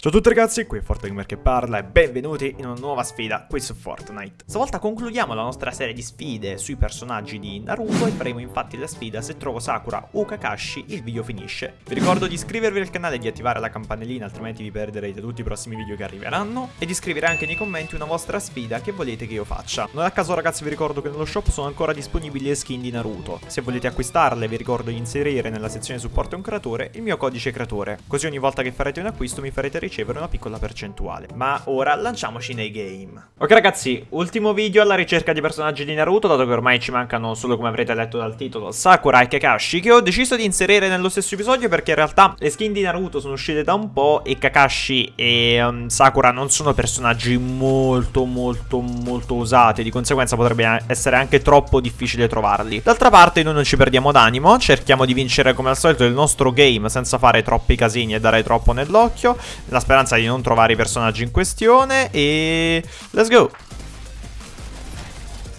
Ciao a tutti ragazzi, qui è Fortgamer che parla e benvenuti in una nuova sfida qui su Fortnite. Stavolta concludiamo la nostra serie di sfide sui personaggi di Naruto e faremo infatti la sfida se trovo Sakura o Kakashi il video finisce. Vi ricordo di iscrivervi al canale e di attivare la campanellina altrimenti vi perderete tutti i prossimi video che arriveranno e di scrivere anche nei commenti una vostra sfida che volete che io faccia. Non a caso ragazzi vi ricordo che nello shop sono ancora disponibili le skin di Naruto. Se volete acquistarle vi ricordo di inserire nella sezione supporto un creatore il mio codice creatore, così ogni volta che farete un acquisto mi farete ricevere una piccola percentuale. Ma ora lanciamoci nei game. Ok ragazzi, ultimo video alla ricerca di personaggi di Naruto, dato che ormai ci mancano solo come avrete letto dal titolo Sakura e Kakashi, che ho deciso di inserire nello stesso episodio perché in realtà le skin di Naruto sono uscite da un po' e Kakashi e um, Sakura non sono personaggi molto molto molto usati, di conseguenza potrebbe essere anche troppo difficile trovarli. D'altra parte noi non ci perdiamo d'animo, cerchiamo di vincere come al solito il nostro game senza fare troppi casini e dare troppo nell'occhio, la speranza di non trovare i personaggi in questione e... Let's go!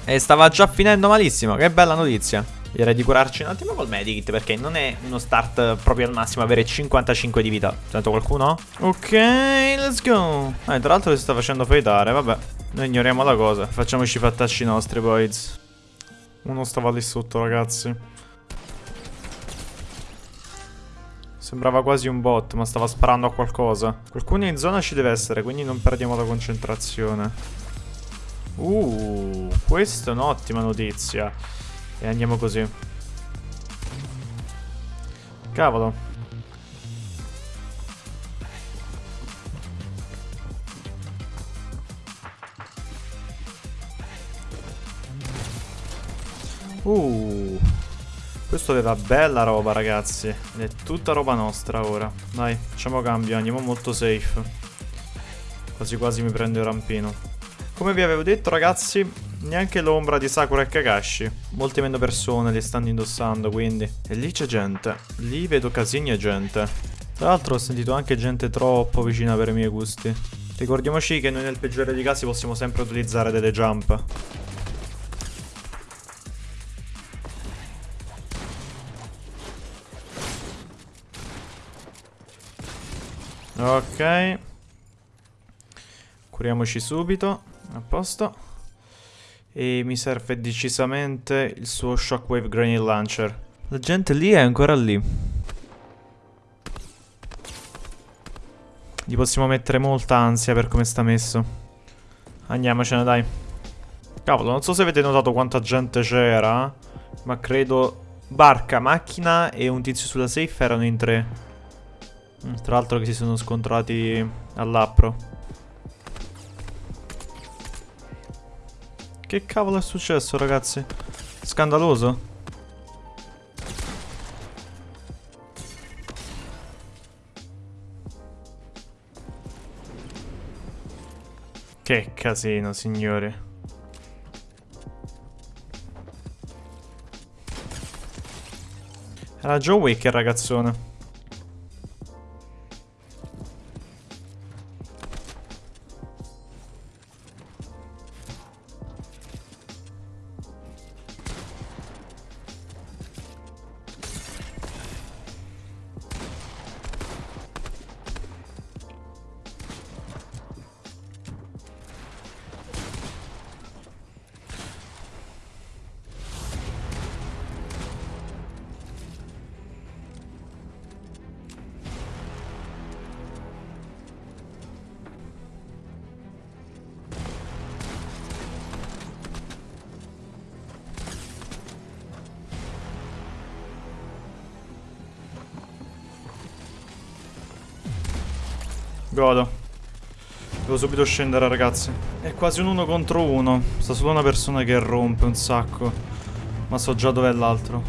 E stava già finendo malissimo, che bella notizia. Direi di curarci un attimo col medikit perché non è uno start proprio al massimo avere 55 di vita. Sento qualcuno? Ok, let's go. Eh, tra l'altro si sta facendo fightare, vabbè. Noi ignoriamo la cosa. Facciamoci i fattacci nostri, boys. Uno stava lì sotto, ragazzi. Sembrava quasi un bot, ma stava sparando a qualcosa. Qualcuno in zona ci deve essere, quindi non perdiamo la concentrazione. Uh, questa è un'ottima notizia. E andiamo così. Cavolo. Uh. Questo aveva bella roba ragazzi. Ed è tutta roba nostra ora. Dai, facciamo cambio, andiamo molto safe. Quasi quasi mi prendo il rampino. Come vi avevo detto ragazzi Neanche l'ombra di Sakura e Kakashi. Molte meno persone li stanno indossando quindi. E lì c'è gente. Lì vedo casini e gente. Tra l'altro ho sentito anche gente troppo vicina per i miei gusti. Ricordiamoci che noi nel peggiore dei casi possiamo sempre utilizzare delle jump Ok. Curiamoci subito. A posto. E mi serve decisamente il suo Shockwave Granny Launcher. La gente lì è ancora lì. Gli possiamo mettere molta ansia per come sta messo. Andiamocene, dai. Cavolo, non so se avete notato quanta gente c'era. Ma credo barca, macchina e un tizio sulla safe erano in tre. Mm, tra l'altro che si sono scontrati all'appro. Che cavolo è successo ragazzi? Scandaloso. Che casino signori. Era Joe Wick il ragazzone. Godo. Devo subito scendere, ragazzi. È quasi un uno contro uno. Sta solo una persona che rompe un sacco. Ma so già dov'è l'altro.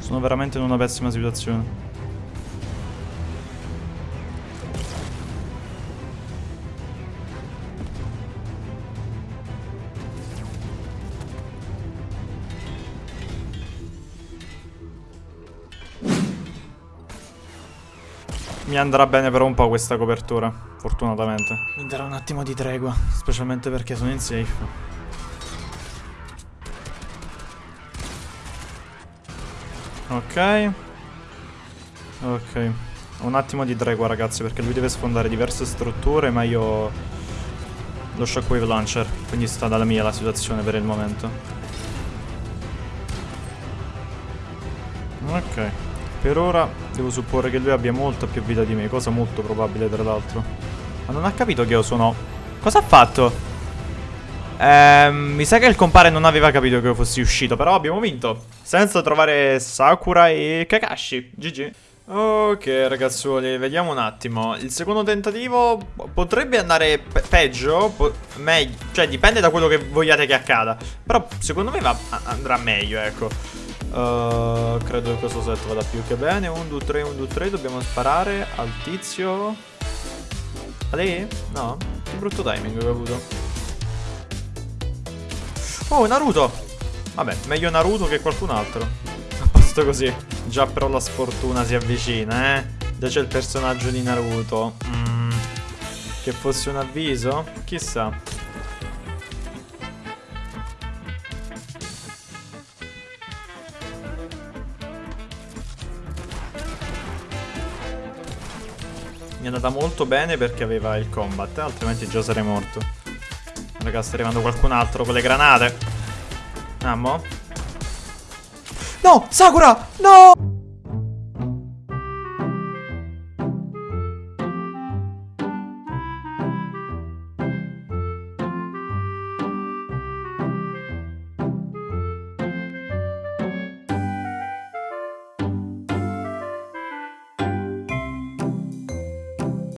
Sono veramente in una pessima situazione. Mi andrà bene per un po' questa copertura, fortunatamente. Mi darà un attimo di tregua, specialmente perché sono in safe. Ok. Ok. un attimo di tregua ragazzi perché lui deve sfondare diverse strutture ma io lo shockwave launcher quindi sta dalla mia la situazione per il momento ok per ora devo supporre che lui abbia molta più vita di me cosa molto probabile tra l'altro. Ma non ha capito che io sono. Cosa ha fatto? Ehm, mi sa che il compare non aveva capito che io fossi uscito però abbiamo vinto senza trovare Sakura e Kakashi. GG Ok ragazzuoli, vediamo un attimo. Il secondo tentativo potrebbe andare pe peggio po meglio, Cioè dipende da quello che vogliate che accada Però secondo me va andrà meglio ecco uh, Credo che questo set vada più che bene 1, 2, 3, 1, 2, 3 Dobbiamo sparare al tizio A lei? No? Che brutto timing che ho avuto Oh Naruto Vabbè, meglio Naruto che qualcun altro posto così. Già però la sfortuna si avvicina, eh. Già c'è il personaggio di Naruto. Mm. Che fosse un avviso? Chissà. Mi è andata molto bene perché aveva il combat, altrimenti già sarei morto. Raga, sta arrivando qualcun altro con le granate. Andiamo. No, Sakura! No!